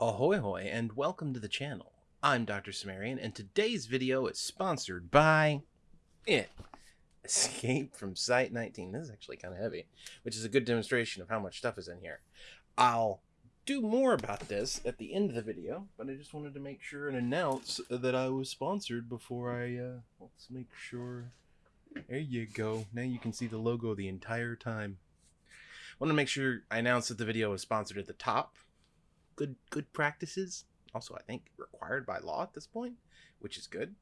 Ahoy hoy and welcome to the channel. I'm Dr. Cimmerian and today's video is sponsored by it. Escape from Site 19. This is actually kind of heavy, which is a good demonstration of how much stuff is in here. I'll do more about this at the end of the video, but I just wanted to make sure and announce that I was sponsored before I, uh, let's make sure. There you go. Now you can see the logo the entire time. I want to make sure I announce that the video is sponsored at the top good good practices. Also, I think required by law at this point, which is good.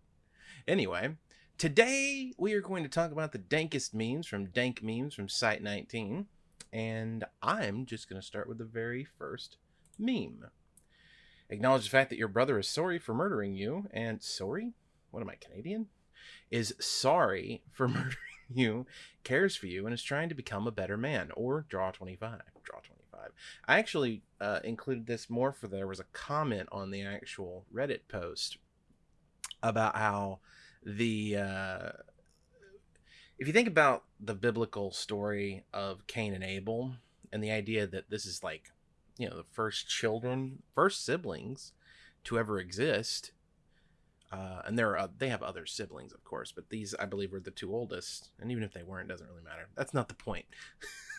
Anyway, today we are going to talk about the dankest memes from Dank Memes from Site 19, and I'm just going to start with the very first meme. Acknowledge the fact that your brother is sorry for murdering you, and sorry? What am I, Canadian? Is sorry for murdering you, cares for you, and is trying to become a better man, or draw 25. Draw 25. I actually uh, included this more for there was a comment on the actual Reddit post about how the uh, if you think about the biblical story of Cain and Abel and the idea that this is like you know the first children, first siblings to ever exist. Uh, and there are they have other siblings, of course, but these I believe were the two oldest. And even if they weren't, doesn't really matter. That's not the point.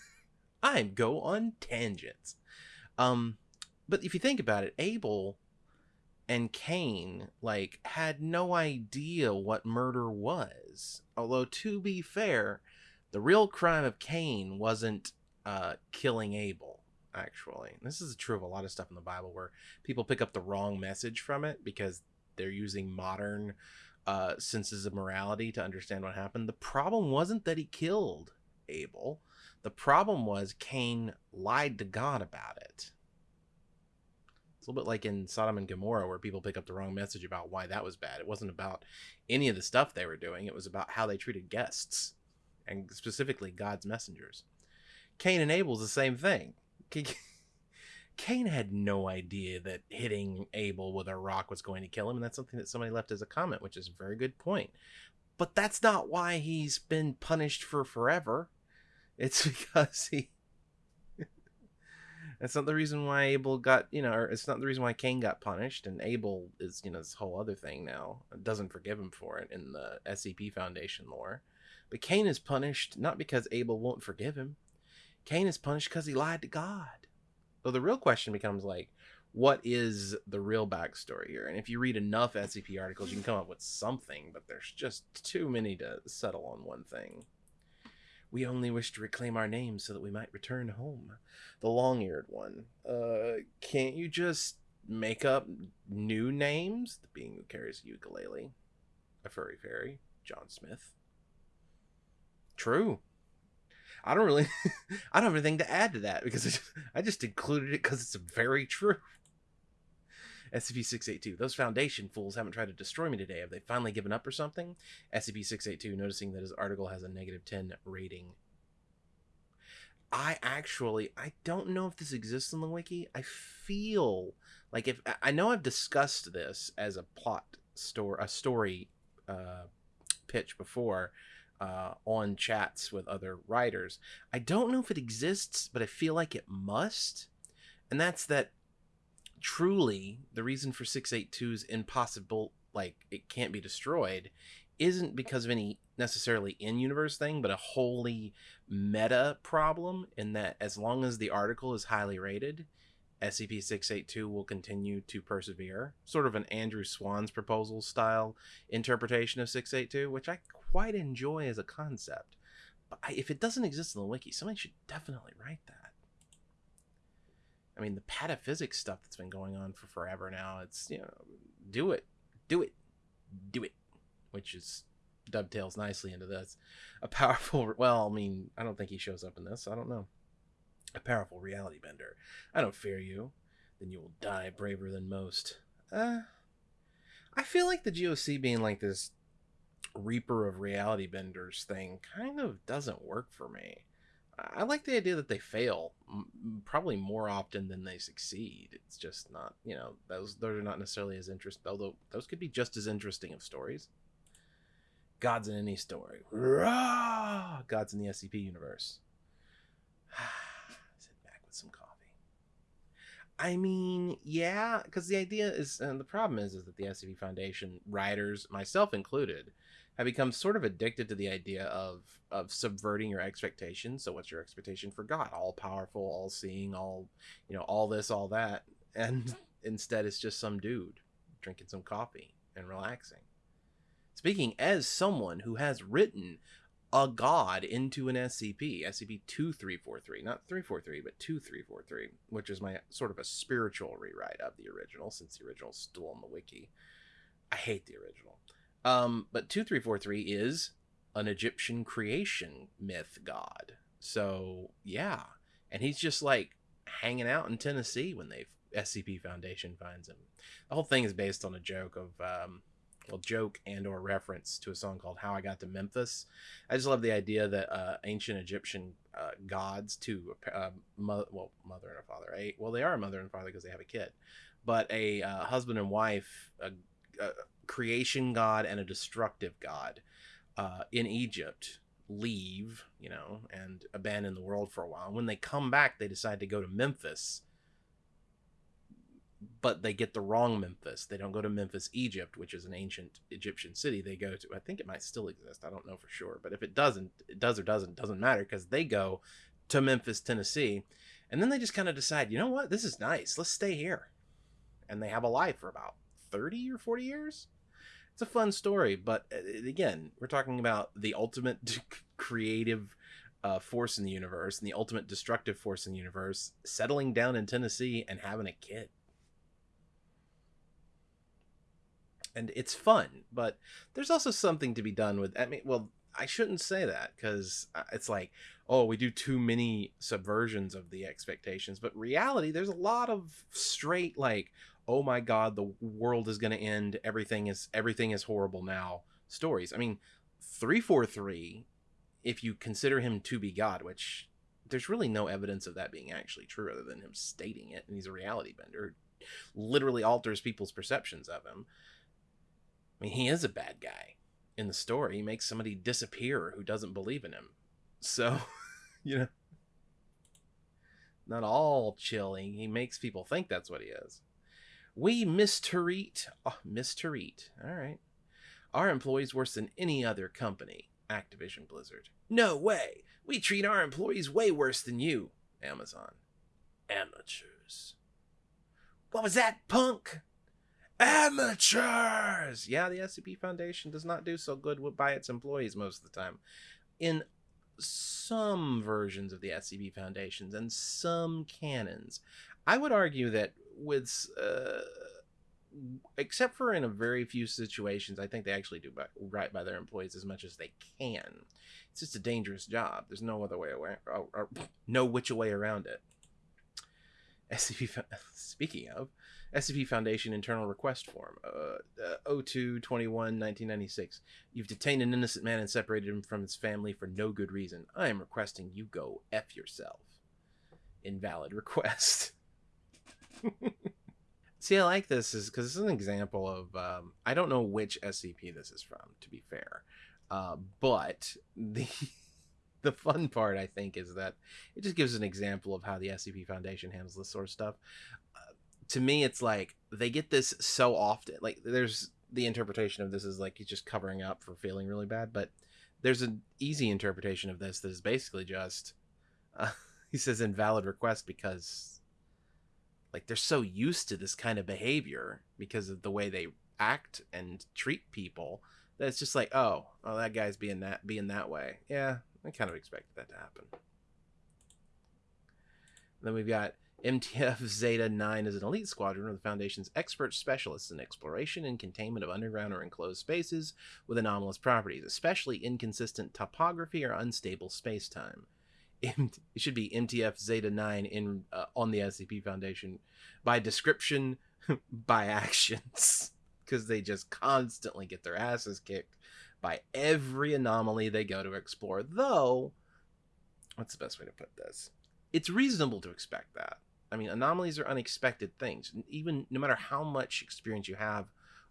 I go on tangents. Um, but if you think about it, Abel and Cain like had no idea what murder was. Although to be fair, the real crime of Cain wasn't uh, killing Abel. Actually, this is true of a lot of stuff in the Bible where people pick up the wrong message from it because they're using modern uh, senses of morality to understand what happened. The problem wasn't that he killed Abel. The problem was Cain lied to God about it. It's a little bit like in Sodom and Gomorrah, where people pick up the wrong message about why that was bad. It wasn't about any of the stuff they were doing, it was about how they treated guests, and specifically God's messengers. Cain and Abel's the same thing. Cain had no idea that hitting Abel with a rock was going to kill him, and that's something that somebody left as a comment, which is a very good point. But that's not why he's been punished for forever. It's because he. That's not the reason why Abel got, you know, or it's not the reason why Cain got punished, and Abel is, you know, this whole other thing now. It doesn't forgive him for it in the SCP Foundation lore. But Cain is punished not because Abel won't forgive him. Cain is punished because he lied to God. So the real question becomes like, what is the real backstory here? And if you read enough SCP articles, you can come up with something, but there's just too many to settle on one thing. We only wish to reclaim our names so that we might return home. The long eared one. Uh, can't you just make up new names? The being who carries a ukulele. A furry fairy. John Smith. True. I don't really, I don't have anything to add to that because I just included it because it's very true. SCP-682. Those Foundation fools haven't tried to destroy me today. Have they finally given up or something? SCP-682, noticing that his article has a negative 10 rating. I actually, I don't know if this exists in the wiki. I feel like if, I know I've discussed this as a plot store, a story uh, pitch before, uh, on chats with other writers. I don't know if it exists, but I feel like it must. And that's that truly the reason for 682's impossible like it can't be destroyed isn't because of any necessarily in-universe thing but a wholly meta problem in that as long as the article is highly rated SCP-682 will continue to persevere. Sort of an Andrew Swann's proposal style interpretation of 682 which I quite enjoy as a concept. But if it doesn't exist in the wiki somebody should definitely write that I mean, the pataphysics stuff that's been going on for forever now. It's you know, do it, do it, do it, which is dovetails nicely into this. A powerful, well, I mean, I don't think he shows up in this. I don't know. A powerful reality bender. I don't fear you. Then you will die braver than most. Uh, I feel like the GOC being like this Reaper of reality benders thing kind of doesn't work for me. I like the idea that they fail probably more often than they succeed. It's just not, you know, those those are not necessarily as interesting. Although those could be just as interesting of stories. Gods in any story. Gods in the SCP universe. Sit back with some coffee. I mean, yeah, because the idea is, and the problem is, is that the SCP Foundation writers, myself included, have become sort of addicted to the idea of of subverting your expectations. So, what's your expectation for God? All powerful, all seeing, all you know, all this, all that, and instead, it's just some dude drinking some coffee and relaxing. Speaking as someone who has written a god into an SCP, SCP 2343, not 343, but 2343, which is my sort of a spiritual rewrite of the original, since the original is still on the wiki. I hate the original. Um, but 2343 is an Egyptian creation myth god. So, yeah. And he's just like hanging out in Tennessee when they SCP Foundation finds him. The whole thing is based on a joke of um, well joke and or reference to a song called how i got to memphis i just love the idea that uh, ancient egyptian uh, gods to uh, mother, well mother and a father a well they are a mother and father because they have a kid but a uh, husband and wife a, a, creation god and a destructive god uh, in egypt leave you know and abandon the world for a while and when they come back they decide to go to memphis but they get the wrong Memphis. They don't go to Memphis, Egypt, which is an ancient Egyptian city. They go to, I think it might still exist. I don't know for sure. But if it doesn't, it does or doesn't, doesn't matter because they go to Memphis, Tennessee. And then they just kind of decide, you know what? This is nice. Let's stay here. And they have a life for about 30 or 40 years. It's a fun story. But uh, again, we're talking about the ultimate creative uh, force in the universe and the ultimate destructive force in the universe settling down in Tennessee and having a kid and it's fun but there's also something to be done with i mean well i shouldn't say that because uh, it's like oh we do too many subversions of the expectations but reality there's a lot of straight like oh my god the world is going to end everything is everything is horrible now stories i mean 343 if you consider him to be god which there's really no evidence of that being actually true other than him stating it and he's a reality bender literally alters people's perceptions of him I mean, he is a bad guy in the story. He makes somebody disappear who doesn't believe in him. So, you know, not all chilling. He makes people think that's what he is. We mistreat, oh, mistreat. All right. Our employees worse than any other company. Activision Blizzard. No way. We treat our employees way worse than you. Amazon. Amateurs. What was that, punk? amateurs. Yeah, the SCP Foundation does not do so good by its employees most of the time. In some versions of the SCP Foundations and some canons, I would argue that with, uh, except for in a very few situations, I think they actually do by, right by their employees as much as they can. It's just a dangerous job. There's no other way away, or, or no which way around it. SCP. Speaking of, SCP Foundation internal request form, uh, uh, 02 21 1996. You've detained an innocent man and separated him from his family for no good reason. I am requesting you go F yourself. Invalid request. See, I like this is because it's an example of um, I don't know which SCP this is from, to be fair, uh, but the the fun part I think is that it just gives an example of how the SCP Foundation handles this sort of stuff. To me it's like they get this so often like there's the interpretation of this is like he's just covering up for feeling really bad but there's an easy interpretation of this that is basically just uh, he says invalid request because like they're so used to this kind of behavior because of the way they act and treat people that it's just like oh oh that guy's being that being that way yeah i kind of expected that to happen then we've got MTF Zeta 9 is an elite squadron of the Foundation's expert specialists in exploration and containment of underground or enclosed spaces with anomalous properties, especially inconsistent topography or unstable spacetime. It should be MTF Zeta 9 in uh, on the SCP Foundation by description, by actions, because they just constantly get their asses kicked by every anomaly they go to explore. Though, what's the best way to put this? It's reasonable to expect that I mean, anomalies are unexpected things. Even no matter how much experience you have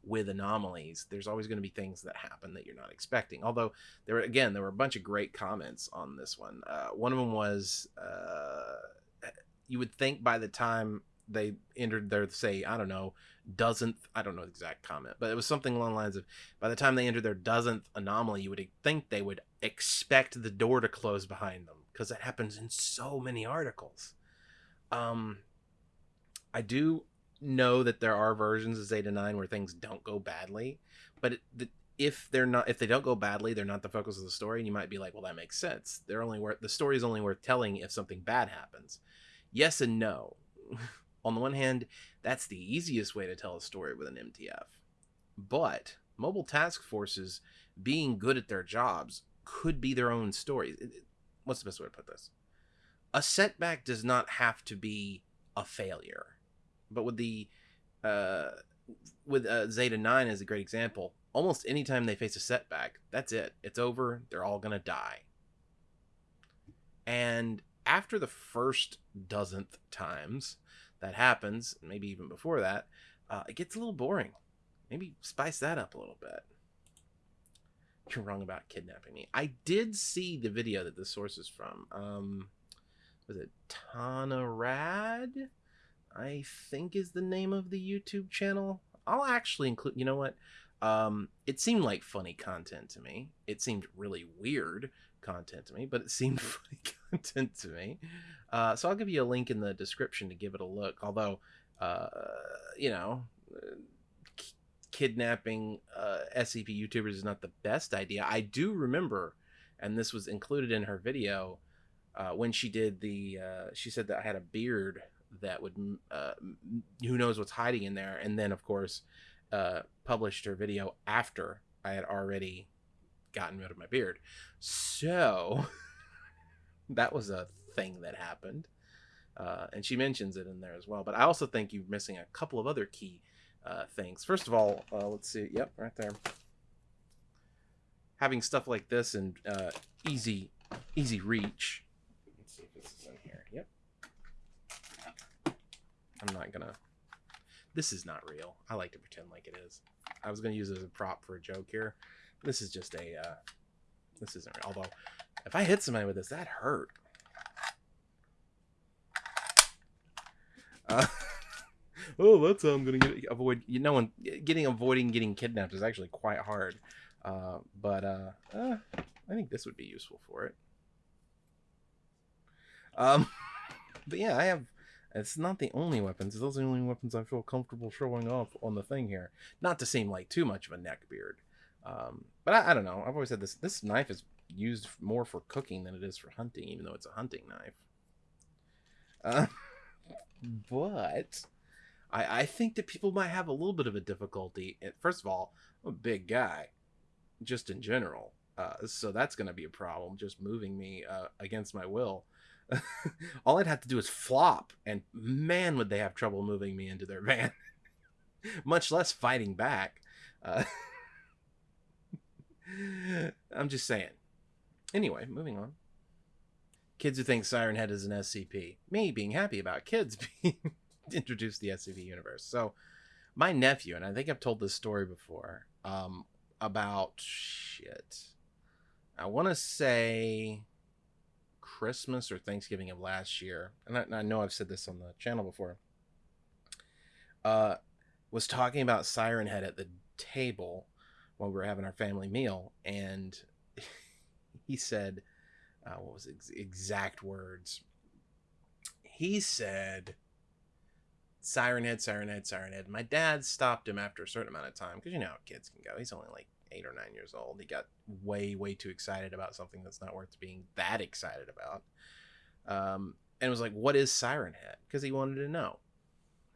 with anomalies, there's always going to be things that happen that you're not expecting. Although there again, there were a bunch of great comments on this one. Uh, one of them was, uh, you would think by the time they entered their say I don't know dozenth I don't know the exact comment, but it was something along the lines of by the time they entered their dozenth anomaly, you would think they would expect the door to close behind them because that happens in so many articles. Um, I do know that there are versions of Zeta Nine where things don't go badly, but it, the, if they're not if they don't go badly, they're not the focus of the story, and you might be like, well, that makes sense. They're only worth the story is only worth telling if something bad happens. Yes and no. On the one hand, that's the easiest way to tell a story with an MTF. But mobile task forces being good at their jobs could be their own stories. What's the best way to put this? A setback does not have to be a failure. But with the uh, with uh, Zeta 9 as a great example, almost anytime they face a setback, that's it. It's over. They're all to die. And after the first dozenth times that happens, maybe even before that, uh, it gets a little boring. Maybe spice that up a little bit. You're wrong about kidnapping me. I did see the video that the source is from. Um, was it Tana Rad? I think is the name of the YouTube channel. I'll actually include. You know what? Um, it seemed like funny content to me. It seemed really weird content to me, but it seemed funny content to me. Uh, so I'll give you a link in the description to give it a look. Although, uh, you know, k- kidnapping uh, SCP YouTubers is not the best idea. I do remember, and this was included in her video uh, when she did the. Uh, she said that I had a beard that would. Uh, who knows what's hiding in there? And then, of course, uh, published her video after I had already gotten rid of my beard. So that was a thing that happened. Uh, and she mentions it in there as well. But I also think you're missing a couple of other key uh, things. First of all, uh, let's see. Yep, right there. Having stuff like this and uh, easy, easy reach. Let's see if this is in here. Yep. I'm not gonna. This is not real. I like to pretend like it is. I was gonna use it as a prop for a joke here. This is just a. Uh, this isn't real. Although, if I hit somebody with this, that hurt. Uh, oh, that's how I'm gonna get avoid. You know, when getting avoiding getting kidnapped is actually quite hard. Uh, but uh, uh, I think this would be useful for it. Um, but yeah, I have. It's not the only weapons. Those are the only weapons I feel comfortable showing off on the thing here. Not to seem like too much of a neckbeard. Um, but I, I don't know. I've always said this. This knife is used more for cooking than it is for hunting, even though it's a hunting knife. Uh, but I, I think that people might have a little bit of a difficulty. First of all, I'm a big guy, just in general. Uh, so that's going to be a problem, just moving me uh, against my will. all I'd have to do is flop, and man, would they have trouble moving me into their van. Much less fighting back. Uh, I'm just saying. Anyway, moving on. Kids who think Siren Head is an SCP. Me being happy about kids being introduced to the SCP universe. So, my nephew, and I think I've told this story before, um, about shit. I want to say Christmas or Thanksgiving of last year, and I, I, know I've said this on the channel before. Uh, was talking about Siren Head at the table while we were having our family meal, and he said, uh, "What was exact words?" He said, "Siren head, siren head, siren head." My dad stopped him after a certain amount of time because you know how kids can go. He's only like eight or nine years old. He got way, way too excited about something that's not worth being that excited about. Um, and was like, "What is Siren Head?" Because he wanted to know.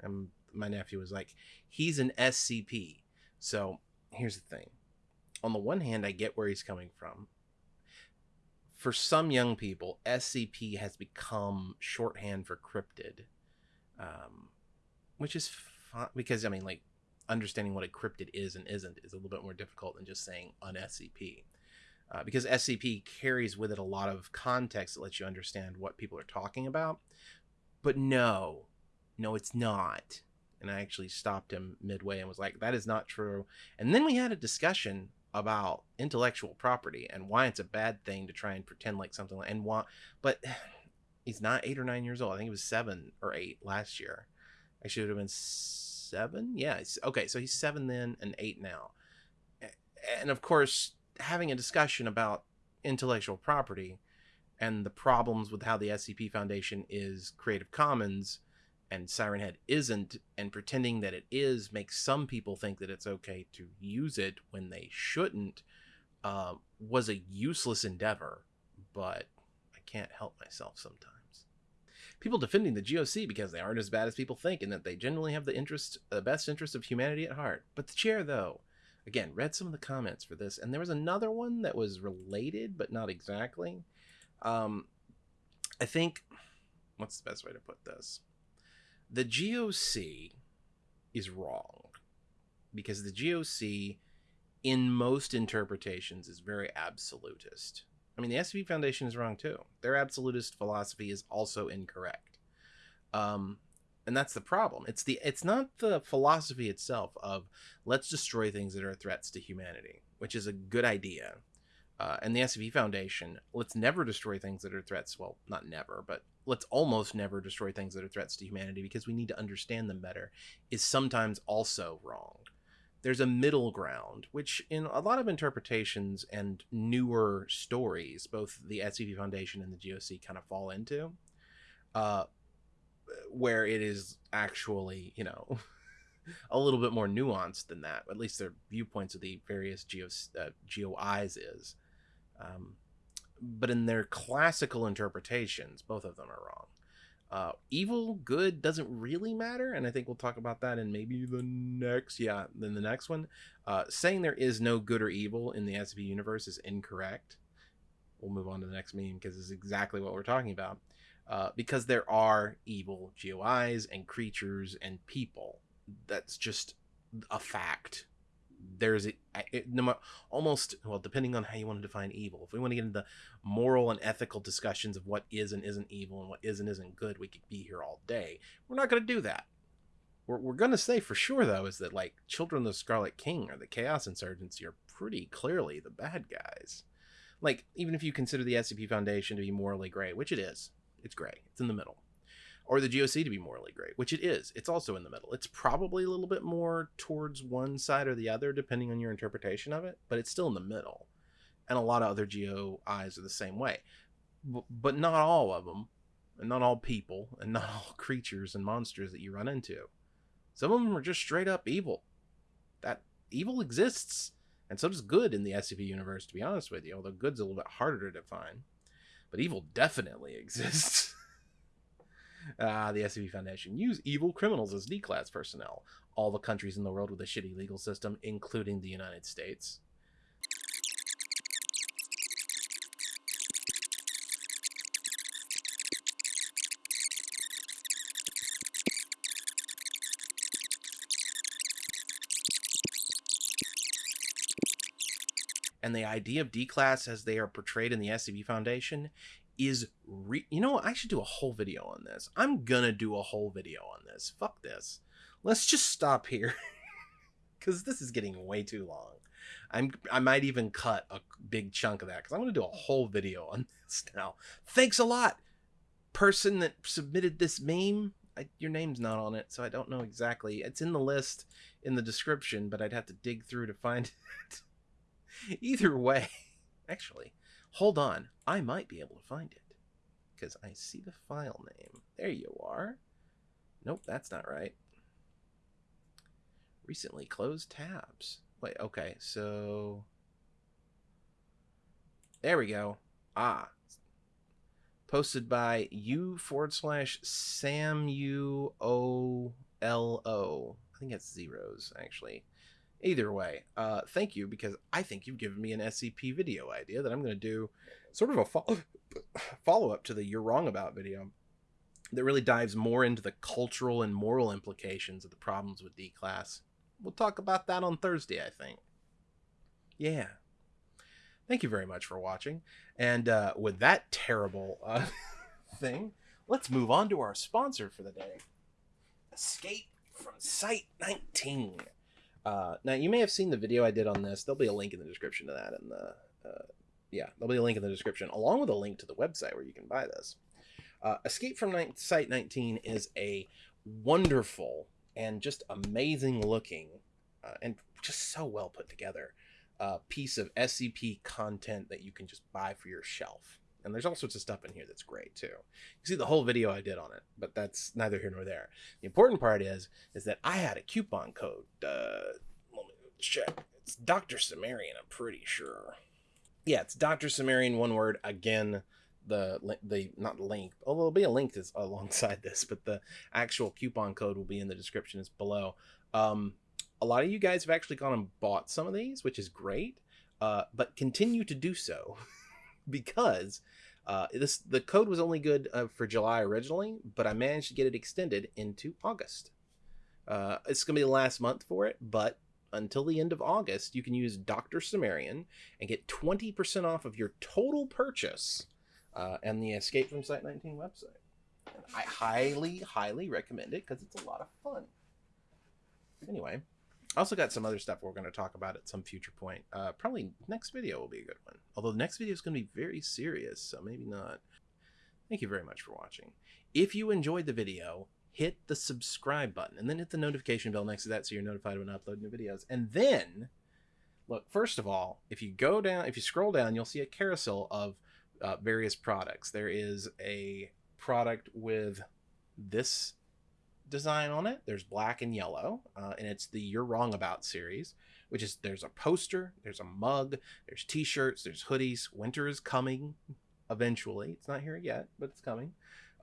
And my nephew was like, "He's an SCP." So here's the thing on the one hand, I get where he's coming from. For some young people, SCP has become shorthand for cryptid, um, which is fun because, I mean, like, understanding what a cryptid is and isn't is a little bit more difficult than just saying an SCP. Uh, because SCP carries with it a lot of context that lets you understand what people are talking about. But no, no, it's not and I actually stopped him midway and was like, "That is not true." And then we had a discussion about intellectual property and why it's a bad thing to try and pretend like something and why, but he's not eight or nine years old. I think he was seven or eight last year. I should have been seven. Yeah. Okay, so he's seven then and eight now. And of course, having a discussion about intellectual property and the problems with how the SCP Foundation is Creative Commons and Siren Head isn't, and pretending that it is makes some people think that it's okay to use it when they shouldn't, uh, was a useless endeavor. But I can't help myself sometimes. People defending the GOC because they aren't as bad as people think, and that they generally have the interest, the best interest of humanity at heart. But the chair, though, again, read some of the comments for this, and there was another one that was related, but not exactly. Um, I think, what's the best way to put this? The GOC is wrong because the GOC, in most interpretations, is very absolutist. I mean, the SCP Foundation is wrong too. Their absolutist philosophy is also incorrect. Um, and that's the problem. It's the it's not the philosophy itself of let's destroy things that are threats to humanity, which is a good idea. Uh, and the SCP Foundation, let's never destroy things that are threats. Well, not never, but let's almost never destroy things that are threats to humanity because we need to understand them better, is sometimes also wrong. There's a middle ground, which in a lot of interpretations and newer stories, both the SCP Foundation and the GOC kind of fall into, uh, where it is actually, you know, a little bit more nuanced than that. At least their viewpoints of the various geos, uh, GOIs is. Um, but in their classical interpretations, both of them are wrong. Uh, evil, good doesn't really matter, and I think we'll talk about that in maybe the next, yeah, then the next one. Uh, saying there is no good or evil in the SCP universe is incorrect. We'll move on to the next meme because it's exactly what we're talking about. Uh, because there are evil GOIs and creatures and people. That's just a fact. There's it, ma- almost well, depending on how you want to define evil. If we want to get into moral and ethical discussions of what is and isn't evil and what is and isn't good, we could be here all day. We're not going to do that. We're, we're going to say for sure, though, is that like Children of the Scarlet King or the Chaos Insurgency are pretty clearly the bad guys. Like, even if you consider the SCP Foundation to be morally gray, which it is, it's gray, it's in the middle. Or the GOC to be morally great, which it is, it's also in the middle. It's probably a little bit more towards one side or the other, depending on your interpretation of it, but it's still in the middle and a lot of other GOIs are the same way. B- but not all of them, and not all people, and not all creatures and monsters that you run into. Some of them are just straight up evil. That evil exists, and so does good in the SCP universe, to be honest with you, although good's a little bit harder to define. But evil definitely exists. Ah, the SCP Foundation use evil criminals as D-class personnel. All the countries in the world with a shitty legal system, including the United States. and the idea of D class as they are portrayed in the SCP Foundation is re- you know what? I should do a whole video on this. I'm gonna do a whole video on this. Fuck this. Let's just stop here because this is getting way too long. I'm I might even cut a big chunk of that because I'm gonna do a whole video on this now. Thanks a lot, person that submitted this meme. I, your name's not on it, so I don't know exactly. It's in the list in the description, but I'd have to dig through to find it. Either way, actually, hold on. I might be able to find it because I see the file name. There you are. Nope, that's not right. Recently closed tabs. Wait, okay, so. There we go. Ah. Posted by u forward slash Sam U O L O. I think it's zeros, actually. Either way, uh, thank you because I think you've given me an SCP video idea that I'm going to do sort of a fo- follow up to the You're Wrong About video that really dives more into the cultural and moral implications of the problems with D class. We'll talk about that on Thursday, I think. Yeah. Thank you very much for watching. And uh, with that terrible uh, thing, let's move on to our sponsor for the day Escape from Site 19. Uh, now you may have seen the video I did on this. There'll be a link in the description to that, and the uh, yeah, there'll be a link in the description along with a link to the website where you can buy this. Uh, Escape from Site 19 is a wonderful and just amazing looking uh, and just so well put together uh, piece of SCP content that you can just buy for your shelf. And there's all sorts of stuff in here that's great too. You see the whole video I did on it, but that's neither here nor there. The important part is is that I had a coupon code. Uh, let me check. It's Dr. Cimmerian, I'm pretty sure. Yeah, it's Dr. Cimmerian, one word. Again, the the not the link, although there'll be a link that's alongside this, but the actual coupon code will be in the description. Below. Um, a lot of you guys have actually gone and bought some of these, which is great. Uh, but continue to do so because uh, this the code was only good uh, for July originally, but I managed to get it extended into August. Uh, it's gonna be the last month for it, but until the end of August, you can use Dr. Cimmerian and get 20% off of your total purchase uh, and the Escape from Site 19 website. And I highly, highly recommend it because it's a lot of fun. Anyway, also got some other stuff we're going to talk about at some future point. Uh, probably next video will be a good one. Although the next video is going to be very serious, so maybe not. Thank you very much for watching. If you enjoyed the video, hit the subscribe button and then hit the notification bell next to that so you're notified when I upload new videos. And then, look, first of all, if you go down, if you scroll down, you'll see a carousel of uh, various products. There is a product with this design on it. There's black and yellow, uh, and it's the You're Wrong About series, which is there's a poster, there's a mug, there's t-shirts, there's hoodies. Winter is coming eventually. It's not here yet, but it's coming.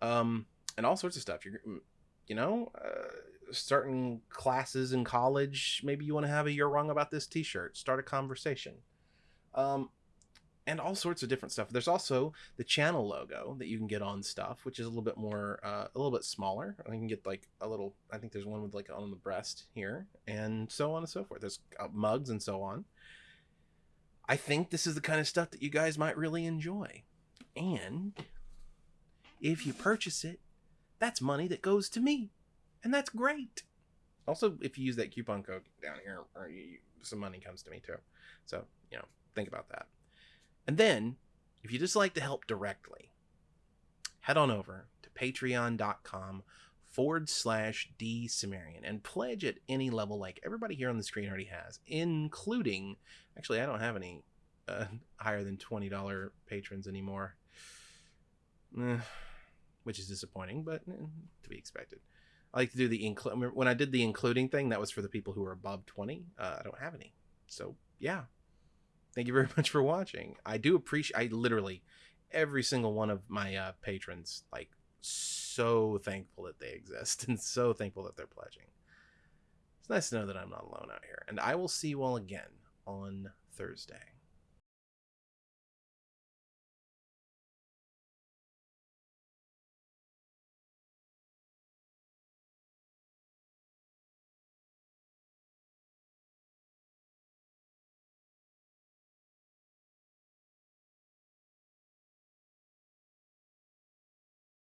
Um, and all sorts of stuff. You're, you know, uh, starting classes in college. Maybe you want to have a You're Wrong About This t-shirt. Start a conversation. Um, and all sorts of different stuff. There's also the channel logo that you can get on stuff, which is a little bit more, uh, a little bit smaller. I can get like a little. I think there's one with like on the breast here, and so on and so forth. There's uh, mugs and so on. I think this is the kind of stuff that you guys might really enjoy, and if you purchase it, that's money that goes to me, and that's great. Also, if you use that coupon code down here, some money comes to me too. So you know, think about that. And then, if you just like to help directly, head on over to patreon.com forward slash D and pledge at any level like everybody here on the screen already has, including, actually, I don't have any uh, higher than $20 patrons anymore, eh, which is disappointing, but eh, to be expected. I like to do the include when I did the including thing, that was for the people who are above 20. Uh, I don't have any. So, yeah, thank you very much for watching. I do appreciate, I literally, every single one of my uh, patrons, like, so thankful that they exist and so thankful that they're pledging. It's nice to know that I'm not alone out here. And I will see you all again on Thursday.